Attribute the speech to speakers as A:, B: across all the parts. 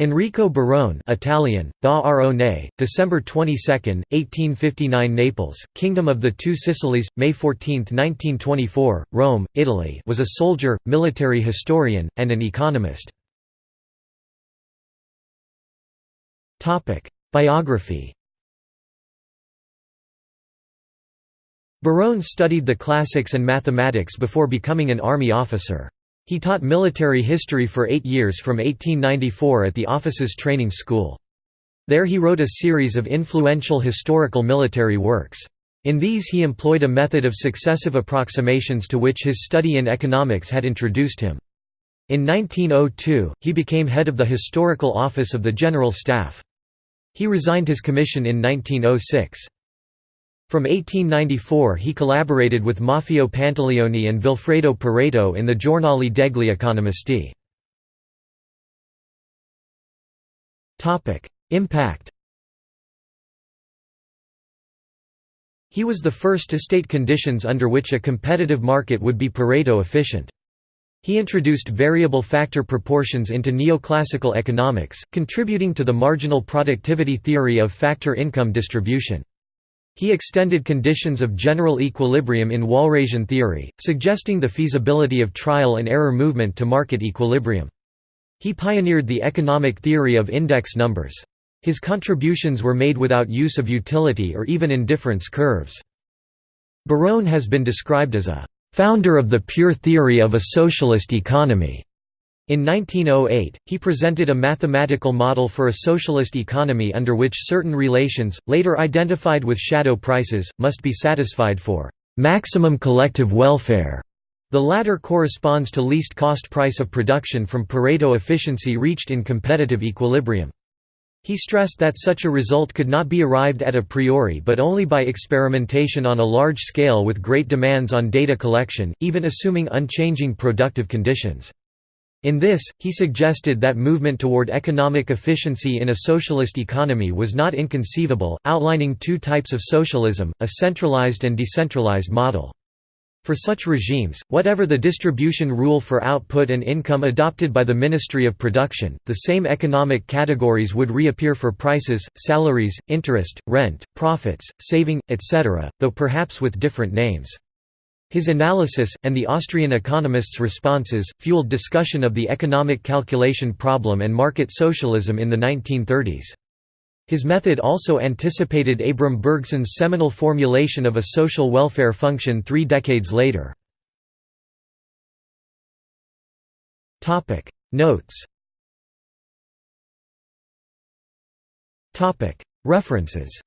A: Enrico Barone Italian, da Arone, December 22, 1859 Naples, Kingdom of the Two Sicilies, May 14, 1924, Rome, Italy was a soldier, military historian, and an economist. Biography Barone studied the classics and mathematics before becoming an army officer. He taught military history for eight years from 1894 at the officer's training school. There he wrote a series of influential historical military works. In these he employed a method of successive approximations to which his study in economics had introduced him. In 1902, he became head of the Historical Office of the General Staff. He resigned his commission in 1906. From 1894 he collaborated with Maffeo Pantaleoni and Vilfredo Pareto in the Giornale degli Economisti. Impact He was the first to state conditions under which a competitive market would be Pareto efficient. He introduced variable factor proportions into neoclassical economics, contributing to the marginal productivity theory of factor income distribution. He extended conditions of general equilibrium in Walrasian theory, suggesting the feasibility of trial and error movement to market equilibrium. He pioneered the economic theory of index numbers. His contributions were made without use of utility or even indifference curves. Barone has been described as a founder of the pure theory of a socialist economy. In 1908, he presented a mathematical model for a socialist economy under which certain relations, later identified with shadow prices, must be satisfied for maximum collective welfare. The latter corresponds to least cost price of production from Pareto efficiency reached in competitive equilibrium. He stressed that such a result could not be arrived at a priori but only by experimentation on a large scale with great demands on data collection, even assuming unchanging productive conditions. In this, he suggested that movement toward economic efficiency in a socialist economy was not inconceivable, outlining two types of socialism, a centralized and decentralized model. For such regimes, whatever the distribution rule for output and income adopted by the Ministry of Production, the same economic categories would reappear for prices, salaries, interest, rent, profits, saving, etc., though perhaps with different names. His analysis, and the Austrian economists' responses, fueled discussion of the economic calculation problem and market socialism in the 1930s. His method also anticipated Abram Bergson's seminal formulation of a social welfare function three decades later. Notes References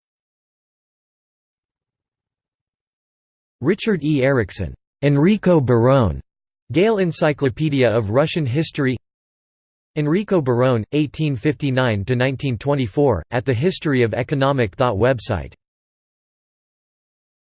A: Richard E. Ericson, Enrico Barone, Gale Encyclopedia of Russian History Enrico Barone, 1859–1924, at the History of Economic Thought website